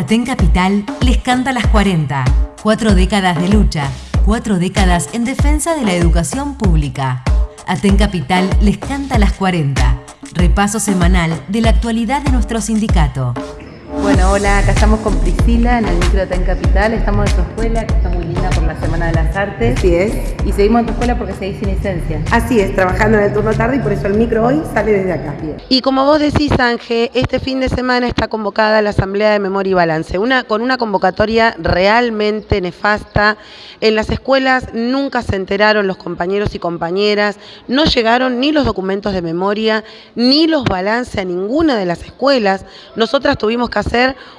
Aten Capital les canta las 40. Cuatro décadas de lucha, cuatro décadas en defensa de la educación pública. Aten Capital les canta las 40. Repaso semanal de la actualidad de nuestro sindicato. Bueno, hola, acá estamos con Priscila en el micro de Capital. Estamos en tu escuela, que está muy linda por la Semana de las Artes. Así es. Y seguimos en tu escuela porque seguís sin licencia. Así es, trabajando en el turno tarde y por eso el micro hoy sale desde acá. Y como vos decís, Ángel, este fin de semana está convocada la Asamblea de Memoria y Balance, una, con una convocatoria realmente nefasta. En las escuelas nunca se enteraron los compañeros y compañeras, no llegaron ni los documentos de memoria, ni los balances a ninguna de las escuelas. Nosotras tuvimos que hacer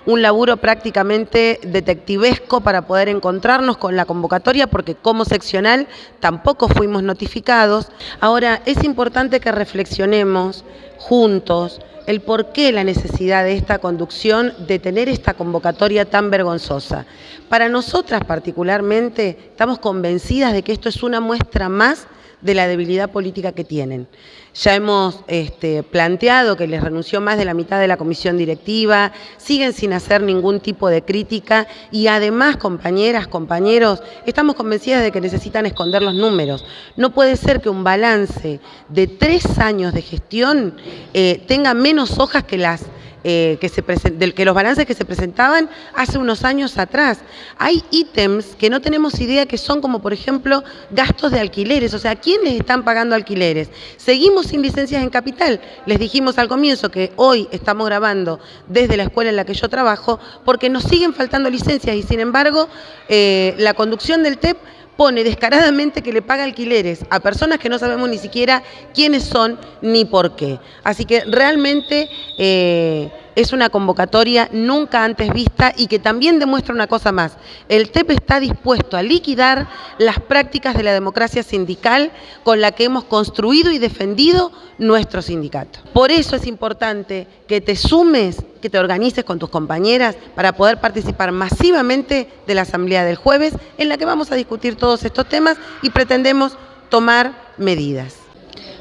un laburo prácticamente detectivesco para poder encontrarnos con la convocatoria porque como seccional tampoco fuimos notificados. Ahora, es importante que reflexionemos juntos el por qué la necesidad de esta conducción, de tener esta convocatoria tan vergonzosa. Para nosotras particularmente estamos convencidas de que esto es una muestra más de la debilidad política que tienen. Ya hemos este, planteado que les renunció más de la mitad de la comisión directiva, siguen sin hacer ningún tipo de crítica y además, compañeras, compañeros, estamos convencidas de que necesitan esconder los números. No puede ser que un balance de tres años de gestión eh, tenga menos hojas que las eh, que, se del que los balances que se presentaban hace unos años atrás. Hay ítems que no tenemos idea que son como, por ejemplo, gastos de alquileres. O sea, ¿quién les están pagando alquileres? Seguimos sin licencias en capital. Les dijimos al comienzo que hoy estamos grabando desde la escuela en la que yo trabajo porque nos siguen faltando licencias y, sin embargo, eh, la conducción del TEP pone descaradamente que le paga alquileres a personas que no sabemos ni siquiera quiénes son ni por qué. Así que realmente eh, es una convocatoria nunca antes vista y que también demuestra una cosa más. El TEP está dispuesto a liquidar las prácticas de la democracia sindical con la que hemos construido y defendido nuestro sindicato. Por eso es importante que te sumes, que te organices con tus compañeras para poder participar masivamente de la asamblea del jueves en la que vamos a discutir todos estos temas y pretendemos tomar medidas.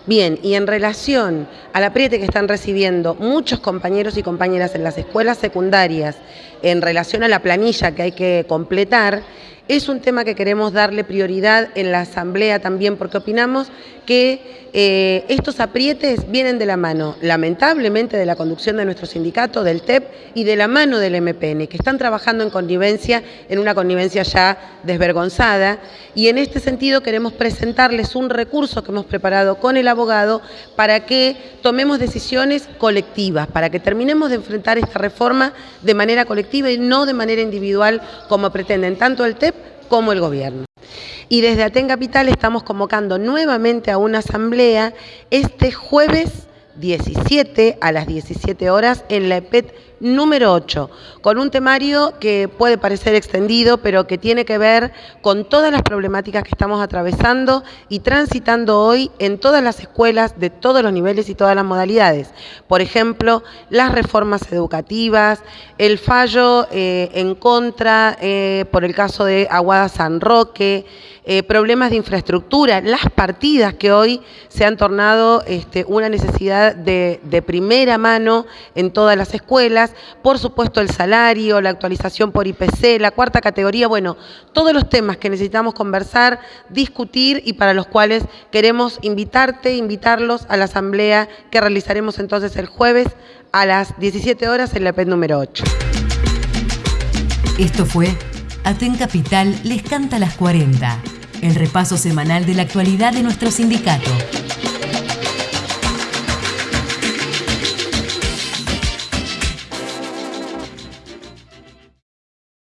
Bien, y en relación al apriete que están recibiendo muchos compañeros y compañeras en las escuelas secundarias en relación a la planilla que hay que completar, es un tema que queremos darle prioridad en la Asamblea también porque opinamos que eh, estos aprietes vienen de la mano, lamentablemente, de la conducción de nuestro sindicato, del TEP y de la mano del MPN, que están trabajando en connivencia, en una connivencia ya desvergonzada. Y en este sentido queremos presentarles un recurso que hemos preparado con el abogado para que tomemos decisiones colectivas, para que terminemos de enfrentar esta reforma de manera colectiva y no de manera individual como pretenden tanto el TEP como el gobierno. Y desde Aten Capital estamos convocando nuevamente a una asamblea este jueves 17 a las 17 horas en la EPET número 8, con un temario que puede parecer extendido, pero que tiene que ver con todas las problemáticas que estamos atravesando y transitando hoy en todas las escuelas de todos los niveles y todas las modalidades. Por ejemplo, las reformas educativas, el fallo eh, en contra eh, por el caso de Aguada San Roque, eh, problemas de infraestructura, las partidas que hoy se han tornado este, una necesidad de, de primera mano en todas las escuelas, por supuesto el salario, la actualización por IPC, la cuarta categoría, bueno, todos los temas que necesitamos conversar, discutir y para los cuales queremos invitarte, invitarlos a la asamblea que realizaremos entonces el jueves a las 17 horas en la PET número 8. Esto fue Aten Capital les canta las 40, el repaso semanal de la actualidad de nuestro sindicato.